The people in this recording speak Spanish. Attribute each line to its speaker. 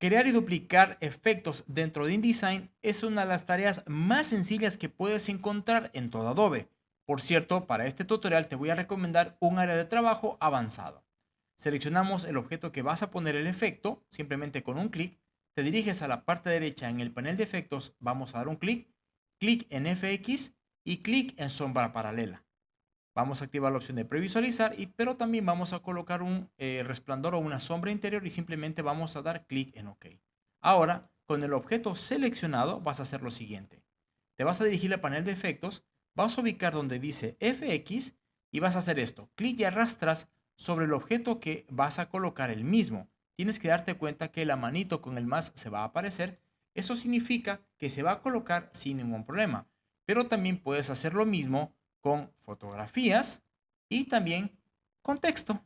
Speaker 1: Crear y duplicar efectos dentro de InDesign es una de las tareas más sencillas que puedes encontrar en todo Adobe. Por cierto, para este tutorial te voy a recomendar un área de trabajo avanzado. Seleccionamos el objeto que vas a poner el efecto, simplemente con un clic, te diriges a la parte derecha en el panel de efectos, vamos a dar un clic, clic en FX y clic en sombra paralela. Vamos a activar la opción de previsualizar, y, pero también vamos a colocar un eh, resplandor o una sombra interior y simplemente vamos a dar clic en OK. Ahora, con el objeto seleccionado vas a hacer lo siguiente. Te vas a dirigir al panel de efectos, vas a ubicar donde dice FX y vas a hacer esto. Clic y arrastras sobre el objeto que vas a colocar el mismo. Tienes que darte cuenta que la manito con el más se va a aparecer. Eso significa que se va a colocar sin ningún problema. Pero también puedes hacer lo mismo con fotografías y también con texto.